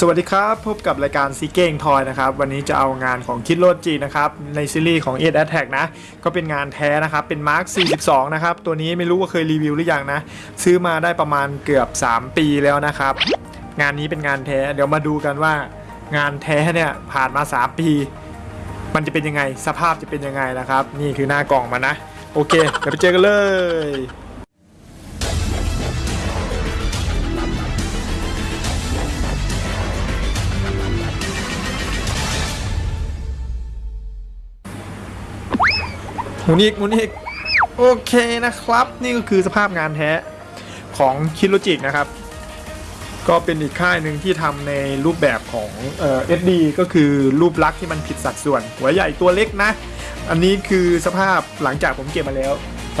สวัสดีครับ พบกับรายการซีเก้งทอยนะครับ วันนี้จะเอางานของคิดโรจีนะครับ ในซีรีส์ของ e 8 Attack นะ ก็เป็นงานแท้นะครับ เป็นมาร์ค42 นะครับ ตัวนี้ไม่รู้ว่าเคยรีวิวหรือยังนะ ซื้อมาได้ประมาณเกือบ 3 ปีแล้วนะครับ งานนี้เป็นงานแท้ เดี๋ยวมาดูกันว่างานแท้เนี่ยผ่านมา 3 ปี มันจะเป็นยังไง สภาพจะเป็นยังไงนะครับ นี่คือหน้ากล่องมานะ โอเคเดี๋ยวไปเจอกันเลย หมุนอีกหมุนอีกโอเคนะครับ นี่ก็คือสภาพงานแท้ของคิโลจิกนะครับ ก็เป็นอีกค่ายหนึ่งที่ทำในรูปแบบของเอ่อ SD ก็คือรูปลักษณ์ที่มันผิดสัดส่วน หัวใหญ่ตัวเล็กนะ อันนี้คือสภาพหลังจากผมเก็บมาแล้ว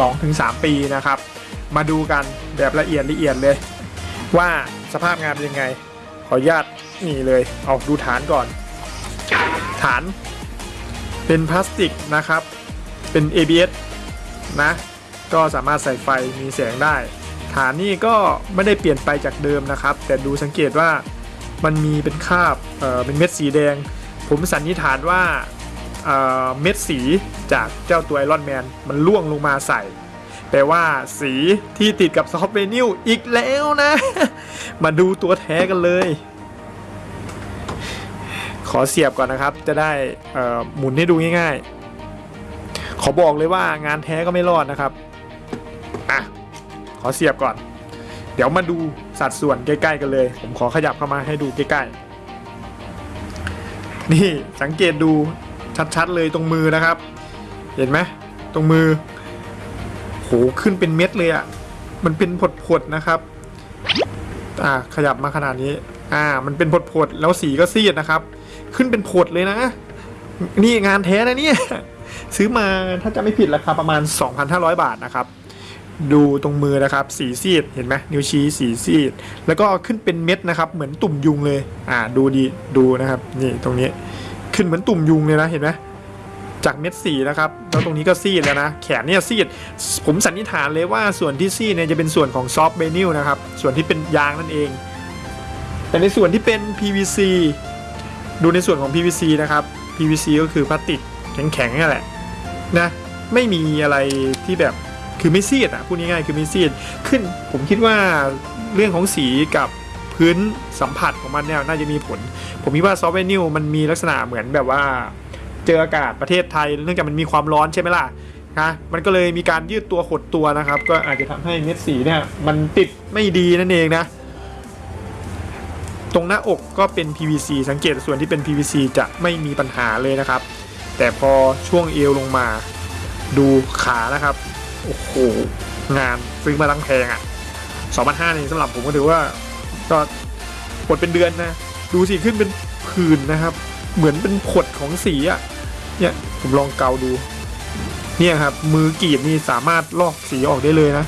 2-3 ปีนะครับ มาดูกันแบบละเอียดละเอียดเลย ว่าสภาพงานเป็นยังไง ขออนุญาตนี่เลย เอาดูฐานก่อน ฐานเป็นพลาสติกนะครับ เป็น ABS นะ ก็สามารถใส่ไฟมีแสงได้ ฐานนี่ก็ไม่ได้เปลี่ยนไปจากเดิมนะครับ แต่ดูสังเกตว่ามันมีเป็นคราบเออเป็นเม็ดสีแดง ผมสันนิษฐานว่าเม็ดสีจากเจ้าตัวไอรอนแมนมันร่วงลงมาใส่แต่ว่าสีที่ติดกับ soft vinyl อีกแล้วนะ มาดูตัวแท้กันเลย ขอเสียบก่อนนะครับ จะได้หมุนให้ดูง่ายๆ ขอบอกเลยว่างานแท้ก็ไม่รอดนะครับอะขอเสียบก่อน เดี๋ยวมาดูสัดส่วนใกล้ๆกันเลย ผมขอขยับเข้ามาให้ดูใกล้ๆ นี่สังเกตดูชัดๆเลยตรงมือนะครับ เห็นไหมตรงมือ โหขึ้นเป็นเม็ดเลยอะ่ะ มันเป็นผดๆนะครับ อ่าขยับมาขนาดนี้ อ่า มันเป็นผดๆแล้วสีก็ซีดนะครับ ขึ้นเป็นผดเลยนะ นี่งานแท้นะเนี่ย ซื้อมาถ้าจะไม่ผิดราคาประมาณ 2,500 บาทนะครับดูตรงมือนะครับ สีซีดเห็นไหมนิ้วชี้สีซีด แล้วก็ขึ้นเป็นเม็ดนะครับ เหมือนตุ่มยุงเลย อ่าดูดีดูนะครับ นี่ตรงนี้ขึ้นเหมือนตุ่มยุงเลยนะเห็นไหมจากเม็ดสีนะครับ แล้วตรงนี้ก็ซีดแล้วนะ แขนเนี่ยซีด ผมสันนิษฐานเลยว่าส่วนที่ซีดเนี่ยจะเป็นส่วนของซอฟต์เบนิลนะครับ ส่วนที่เป็นยางนั่นเอง แต่ในส่วนที่เป็น PVC ดูในส่วนของ PVC นะครับ PVC ก็คือพลาสติก แข็งๆนั่แหละนะไม่มีอะไรที่แบบคือไม่ซีดอะพูดง่ายๆคือไม่ซีดขึ้นผมคิดว่าเรื่องของสีกับพื้นสัมผัสของมันเนี่ยน่าจะมีผล ผมคิดว่าซอฟต์แวร์นิวมันมีลักษณะเหมือนแบบว่า เจออากาศประเทศไทย เนื่องจากมันมีความร้อนใช่ไหมล่ะนะมันก็เลยมีการยืดตัวหดตัวนะครับ ก็อาจจะทำให้เม็ดสีเนี่ยมันติดไม่ดีนั่นเองนะ ตรงหน้าอกก็เป็น PVC สังเกตส่วนที่เป็น PVC จะไม่มีปัญหาเลยนะครับ แต่พอช่วงเอวลงมา ดูขานะครับ โอ้โห งานซื้อมาตั้งแพงอะ่ะ2,500นี่สำหรับผมก็ถือว่า ก็ปดเป็นเดือนนะ ดูสิขึ้นเป็นผื่นนะครับ เหมือนเป็นผดของสีอะ่ะ เนี่ยผมลองเกาดู เนี่ยครับ มือกรีดนี่สามารถลอกสีออกได้เลยนะ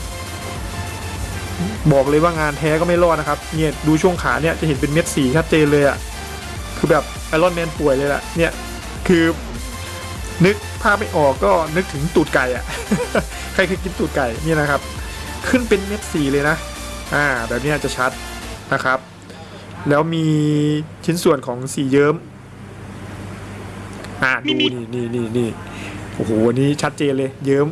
บอกเลยว่างานแท้ก็ไม่รอดนะครับ เนี่ยดูช่วงขาเนี่ยจะเห็นเป็นเม็ดสีชัดเจนเลยอะ่ะ คือแบบไอรอนแมนป่วยเลยล่ะเนี่ย คือ นึกภาพไม่ออกก็นึกถึงตูดไก่อะใครเคยกินตูดไก่เนี่ยนะครับ ขึ้นเป็นเม็ดสีเลยนะ อ่า แบบนี้จะชัดนะครับ แล้วมีชิ้นส่วนของสีเยิ้ม อ่าดูนี่นี่นี่นี่โอ้โหนนี้ชัดเจนเลย เยิ้ม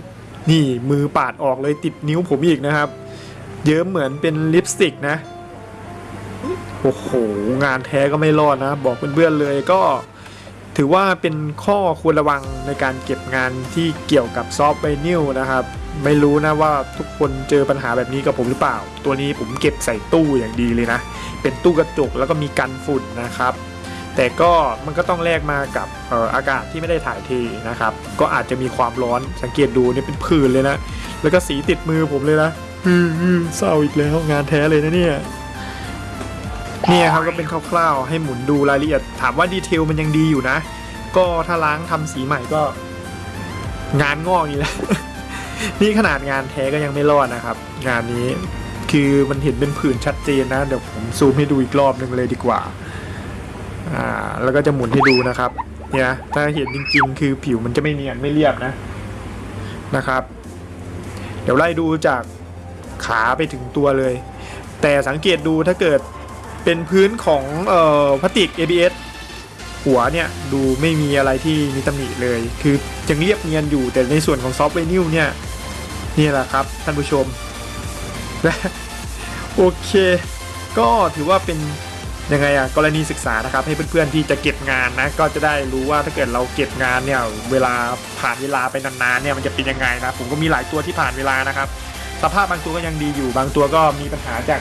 นี่มือปาดออกเลยติดนิ้วผมอีกนะครับ เยิ้มเหมือนเป็นลิปสติกนะ โอ้โห งานแท้ก็ไม่รอดนะ บอกเพื่อนๆเลยก็ ถือว่าเป็นข้อควรระวังในการเก็บงานที่เกี่ยวกับซอฟต์ไวนิลนะครับ ไม่รู้นะว่าทุกคนเจอปัญหาแบบนี้กับผมหรือเปล่า ตัวนี้ผมเก็บใส่ตู้อย่างดีเลยนะ เป็นตู้กระจกแล้วก็มีกันฝุ่นนะครับ แต่ก็มันก็ต้องแลกมากับอออากาศที่ไม่ได้ถ่ายเทนะครับ ก็อาจจะมีความร้อนสังเกตดูเนี่ยเป็นผื่นเลยนะ แล้วก็สีติดมือผมเลยนะอืออือเศร้าอีกแล้วงานแท้เลยนะเนี่ย เนี่ยครับก็เป็นคร่าวๆ ให้หมุนดูรายละเอียด ถามว่าดีเทลมันยังดีอยู่นะ ก็ถ้าล้างทำสีใหม่ก็ งานงอกอีกแหล้วนี่ขนาดงานแท้ก็ยังไม่รอดนะครับ งานนี้คือมันเห็นเป็นผื่นชัดเจนนะ เดี๋ยวผมซูมให้ดูอีกรอบหนึ่งเลยดีกว่า อ่า แล้วก็จะหมุนให้ดูนะครับ เนี่ย ถ้าเห็นจริง ๆ คือผิวมันจะไม่เนียนไม่เรียบนะ นะครับ เดี๋ยวไล่ดูจากขาไปถึงตัวเลย แต่สังเกตดูถ้าเกิด เป็นพื้นของเอ่อพลาสติก ABS หัวเนี่ยดูไม่มีอะไรที่มีตำหนิเลย คือยังเรียบเนียนอยู่แต่ในส่วนของ soft vinyl เนี่ยนี่แหละครับท่านผู้ชมและโอเค ก็ถือว่าเป็นยังไงอะกรณีศึกษานะครับ ให้เพื่อนๆที่จะเก็บงานนะก็จะได้รู้ว่าถ้าเกิดเราเก็บงานเนี่ยเวลาผ่านเวลาไปนานๆเนี่ยมันจะเป็นยังไงนะผมก็มีหลายตัวที่ผ่านเวลานะครับ สภาพบางตัวก็ยังดีอยู่บางตัวก็มีปัญหาจาก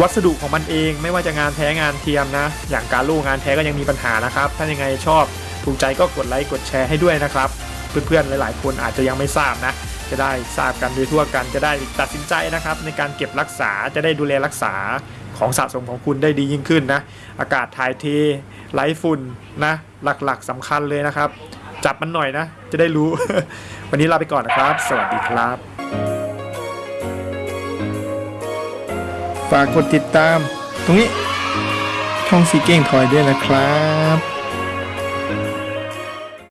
วัสดุของมันเองไม่ว่าจะงานแท้งานเทียมนะ อย่างการลูกงานแท้ก็ยังมีปัญหานะครับ ถ้ายังไงชอบถูกใจก็กดไลค์กดแชร์ให้ด้วยนะครับ เพื่อนๆหลาย ๆ คนอาจจะยังไม่ทราบนะ จะได้ทราบกันโดยทั่วกันจะได้ตัดสินใจนะครับ ในการเก็บรักษาจะได้ดูแลรักษาของสะสมของคุณได้ดียิ่งขึ้นนะ อากาศถ่ายเทไร้ฝุ่นนะ หลักๆสำคัญเลยนะครับ จับมันหน่อยนะ จะได้รู้ วันนี้ลาไปก่อนนะครับ สวัสดีครับ ฝากกดติดตาม ตรงนี้ช่องสีเก่งถอยด้วยนะครับ